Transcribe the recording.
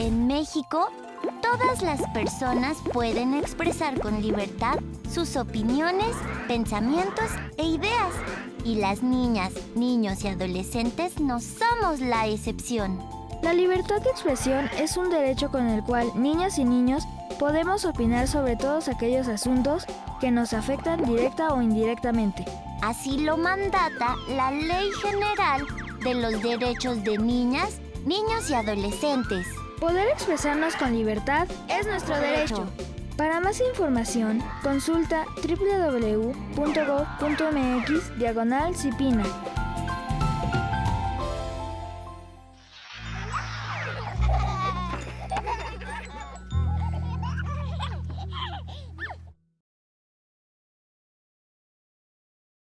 En México, todas las personas pueden expresar con libertad sus opiniones, pensamientos e ideas. Y las niñas, niños y adolescentes no somos la excepción. La libertad de expresión es un derecho con el cual niñas y niños podemos opinar sobre todos aquellos asuntos que nos afectan directa o indirectamente. Así lo mandata la Ley General de los Derechos de Niñas, Niños y Adolescentes. Poder expresarnos con libertad es nuestro derecho. Para más información, consulta www.gov.mx diagonal.